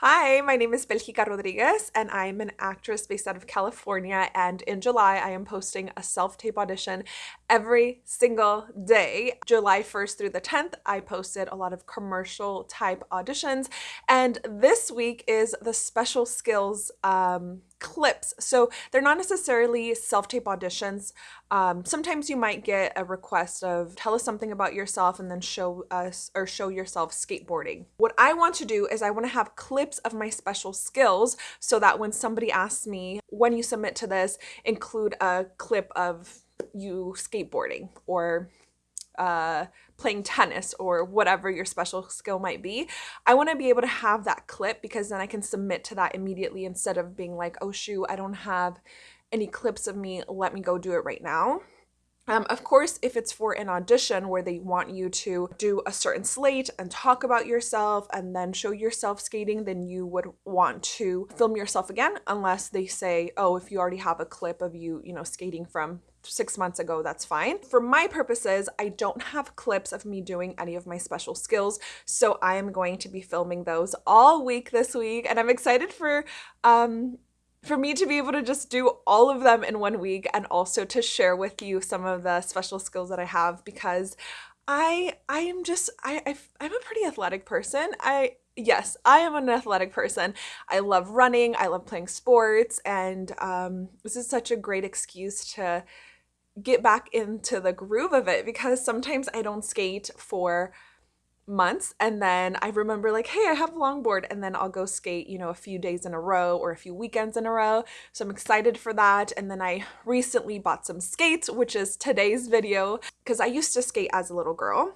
Hi, my name is Belgica Rodriguez, and I'm an actress based out of California. And in July, I am posting a self tape audition every single day. July 1st through the 10th, I posted a lot of commercial type auditions. And this week is the special skills um, clips. So they're not necessarily self-tape auditions. Um, sometimes you might get a request of tell us something about yourself and then show us or show yourself skateboarding. What I want to do is I want to have clips of my special skills so that when somebody asks me, when you submit to this, include a clip of you skateboarding or uh, playing tennis or whatever your special skill might be. I want to be able to have that clip because then I can submit to that immediately instead of being like, oh shoot, I don't have any clips of me. Let me go do it right now. Um, of course, if it's for an audition where they want you to do a certain slate and talk about yourself and then show yourself skating, then you would want to film yourself again, unless they say, oh, if you already have a clip of you, you know, skating from six months ago, that's fine. For my purposes, I don't have clips of me doing any of my special skills, so I am going to be filming those all week this week, and I'm excited for um, for me to be able to just do all of them in one week and also to share with you some of the special skills that I have because I I am just I, I I'm a pretty athletic person. I yes, I am an athletic person. I love running, I love playing sports, and um, this is such a great excuse to get back into the groove of it because sometimes I don't skate for months and then I remember like hey I have a longboard and then I'll go skate you know a few days in a row or a few weekends in a row. So I'm excited for that. And then I recently bought some skates which is today's video because I used to skate as a little girl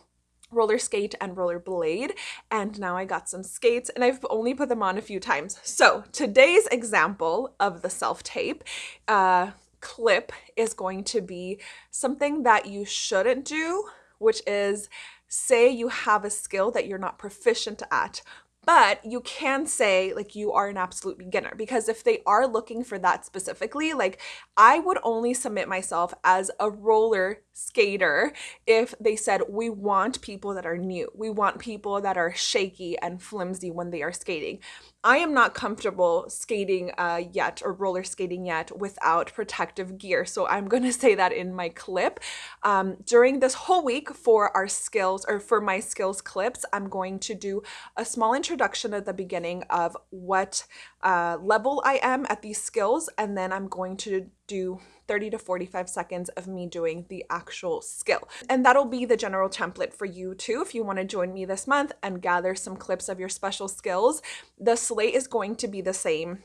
roller skate and roller blade and now I got some skates and I've only put them on a few times. So today's example of the self tape uh clip is going to be something that you shouldn't do, which is say you have a skill that you're not proficient at, but you can say like you are an absolute beginner because if they are looking for that specifically like i would only submit myself as a roller skater if they said we want people that are new. We want people that are shaky and flimsy when they are skating I am not comfortable skating uh, yet or roller skating yet without protective gear. So I'm going to say that in my clip. Um, during this whole week for our skills or for my skills clips, I'm going to do a small introduction at the beginning of what uh, level I am at these skills. And then I'm going to do 30 to 45 seconds of me doing the actual skill. And that'll be the general template for you too if you want to join me this month and gather some clips of your special skills. The slate is going to be the same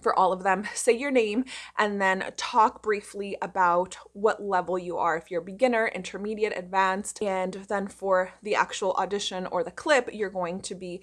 for all of them. Say your name and then talk briefly about what level you are. If you're beginner, intermediate, advanced, and then for the actual audition or the clip, you're going to be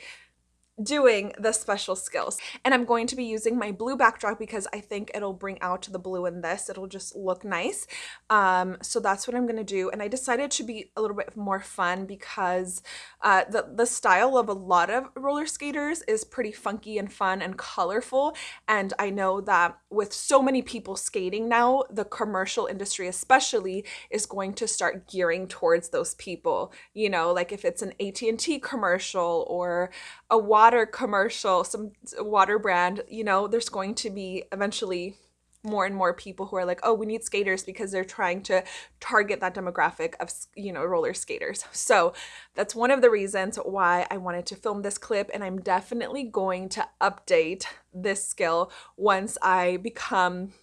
doing the special skills. And I'm going to be using my blue backdrop because I think it'll bring out the blue in this. It'll just look nice. Um, so that's what I'm going to do. And I decided to be a little bit more fun because uh, the, the style of a lot of roller skaters is pretty funky and fun and colorful. And I know that with so many people skating now, the commercial industry especially is going to start gearing towards those people. You know, like if it's an AT&T commercial or a water commercial, some water brand, you know, there's going to be eventually more and more people who are like, oh, we need skaters because they're trying to target that demographic of, you know, roller skaters. So that's one of the reasons why I wanted to film this clip. And I'm definitely going to update this skill once I become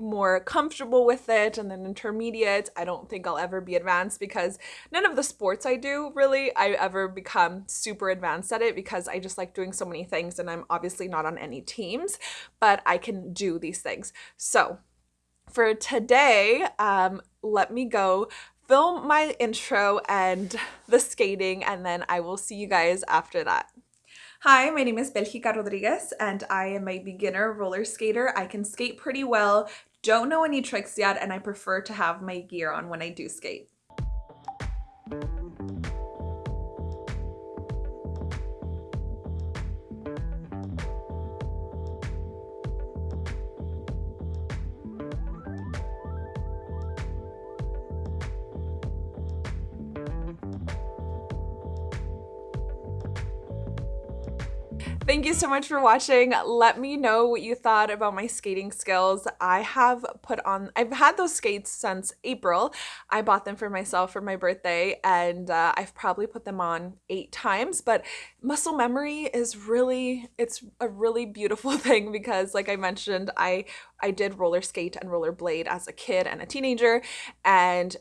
more comfortable with it and then intermediate i don't think i'll ever be advanced because none of the sports i do really i ever become super advanced at it because i just like doing so many things and i'm obviously not on any teams but i can do these things so for today um, let me go film my intro and the skating and then i will see you guys after that Hi, my name is Belgica Rodriguez and I am a beginner roller skater. I can skate pretty well, don't know any tricks yet and I prefer to have my gear on when I do skate. Thank you so much for watching. Let me know what you thought about my skating skills. I have put on, I've had those skates since April. I bought them for myself for my birthday and uh, I've probably put them on eight times, but muscle memory is really, it's a really beautiful thing because like I mentioned, I, I did roller skate and roller blade as a kid and a teenager and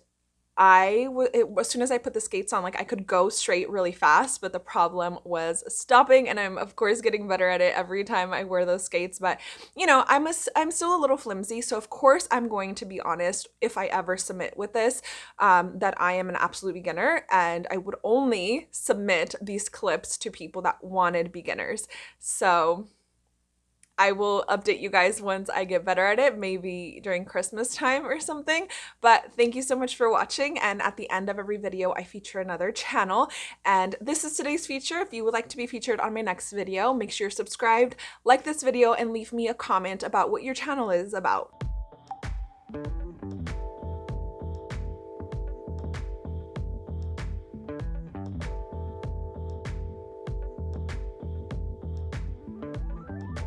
I it, as soon as I put the skates on, like I could go straight really fast, but the problem was stopping. And I'm of course getting better at it every time I wear those skates. But you know, I'm a, I'm still a little flimsy, so of course I'm going to be honest if I ever submit with this, um, that I am an absolute beginner, and I would only submit these clips to people that wanted beginners. So I will update you guys once I get better at it, maybe during Christmas time or something. But thank you so much for watching. And at the end of every video, I feature another channel. And this is today's feature. If you would like to be featured on my next video, make sure you're subscribed, like this video, and leave me a comment about what your channel is about.